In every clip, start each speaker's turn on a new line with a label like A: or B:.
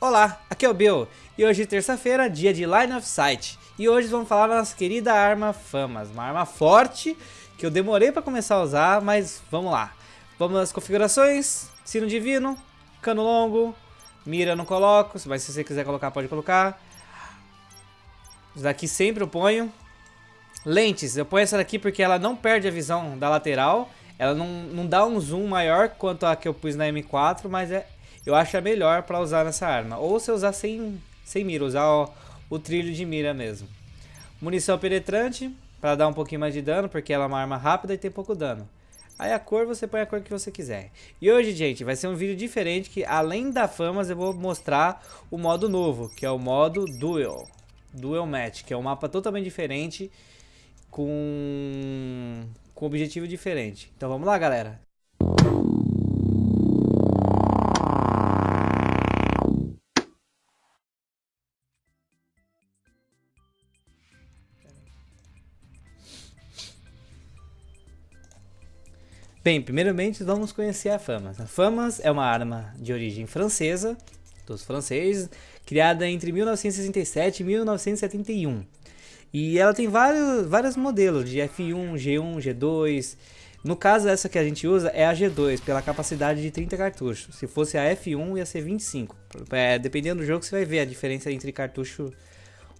A: Olá, aqui é o Bill e hoje terça-feira, dia de Line of Sight e hoje vamos falar da nossa querida arma Famas, uma arma forte que eu demorei para começar a usar, mas vamos lá. Vamos nas configurações, sino divino, cano longo, mira não coloco, mas se você quiser colocar pode colocar. Isso daqui sempre eu ponho. Lentes, eu ponho essa daqui porque ela não perde a visão da lateral, ela não, não dá um zoom maior quanto a que eu pus na M4, mas é eu acho a melhor para usar nessa arma. Ou se usar sem, sem mira, usar o, o trilho de mira mesmo. Munição penetrante, para dar um pouquinho mais de dano, porque ela é uma arma rápida e tem pouco dano. Aí a cor, você põe a cor que você quiser. E hoje, gente, vai ser um vídeo diferente que, além da famas, eu vou mostrar o modo novo, que é o modo Duel. Duel Match, que é um mapa totalmente diferente, com, com objetivo diferente. Então vamos lá, galera. Bem, primeiramente vamos conhecer a Famas. A Famas é uma arma de origem francesa, dos franceses, criada entre 1967 e 1971. E ela tem vários, vários modelos de F1, G1, G2. No caso, essa que a gente usa é a G2, pela capacidade de 30 cartuchos. Se fosse a F1, ia ser 25. É, dependendo do jogo, você vai ver a diferença entre cartucho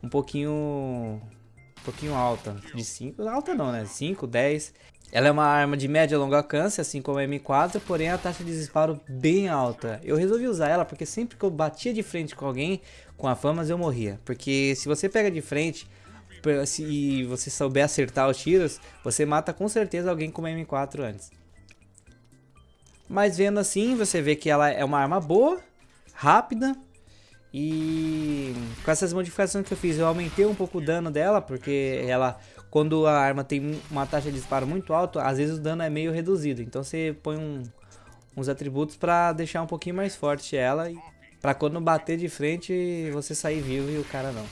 A: um pouquinho, um pouquinho alta. De 5, alta não, né? 5, 10. Ela é uma arma de média e longo alcance, assim como a M4, porém a taxa de disparo bem alta. Eu resolvi usar ela porque sempre que eu batia de frente com alguém com a Famas eu morria. Porque se você pega de frente e você souber acertar os tiros, você mata com certeza alguém com uma M4 antes. Mas vendo assim, você vê que ela é uma arma boa, rápida e com essas modificações que eu fiz, eu aumentei um pouco o dano dela, porque ela, quando a arma tem uma taxa de disparo muito alta, às vezes o dano é meio reduzido. Então você põe um, uns atributos para deixar um pouquinho mais forte ela, para quando bater de frente você sair vivo e o cara não.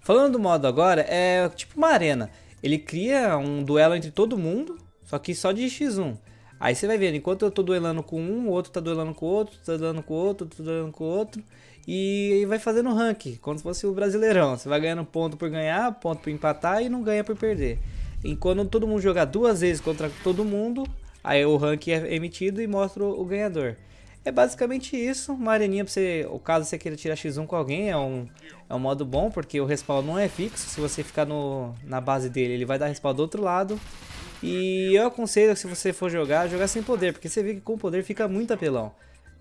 A: Falando do modo agora, é tipo uma arena. Ele cria um duelo entre todo mundo, só que só de X1. Aí você vai vendo, enquanto eu tô duelando com um, o outro tá duelando com o outro, tá duelando com o outro, tá duelando com o outro. E vai fazendo rank, como se fosse o brasileirão. Você vai ganhando ponto por ganhar, ponto por empatar e não ganha por perder. Enquanto todo mundo jogar duas vezes contra todo mundo, aí o rank é emitido e mostra o ganhador. É basicamente isso, uma areninha pra você, o caso você queira tirar x1 com alguém, é um, é um modo bom, porque o respawn não é fixo, se você ficar no, na base dele, ele vai dar respawn do outro lado. E eu aconselho se você for jogar, jogar sem poder, porque você vê que com poder fica muito apelão.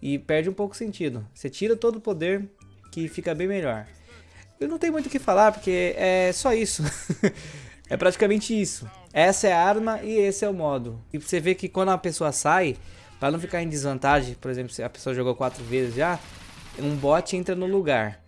A: E perde um pouco o sentido. Você tira todo o poder, que fica bem melhor. Eu não tenho muito o que falar, porque é só isso. é praticamente isso. Essa é a arma e esse é o modo. E você vê que quando a pessoa sai, para não ficar em desvantagem, por exemplo, se a pessoa jogou quatro vezes já, um bot entra no lugar.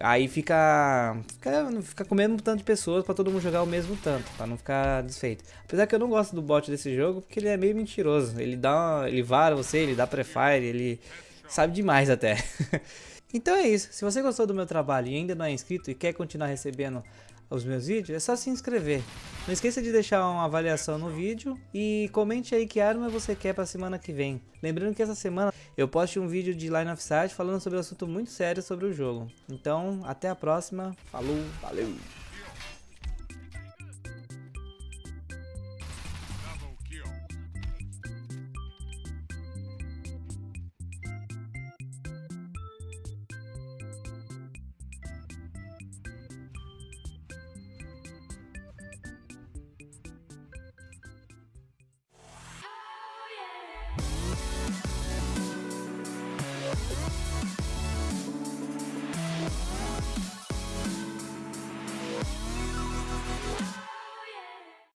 A: Aí fica, fica, fica comendo um tanto de pessoas para todo mundo jogar o mesmo tanto, para não ficar desfeito. Apesar que eu não gosto do bot desse jogo, porque ele é meio mentiroso. Ele dá, ele vara você, ele dá prefire, ele sabe demais até. então é isso. Se você gostou do meu trabalho e ainda não é inscrito e quer continuar recebendo os meus vídeos, é só se inscrever. Não esqueça de deixar uma avaliação no vídeo e comente aí que arma você quer para a semana que vem. Lembrando que essa semana eu posto um vídeo de Line of Sight falando sobre um assunto muito sério sobre o jogo. Então, até a próxima. Falou, valeu!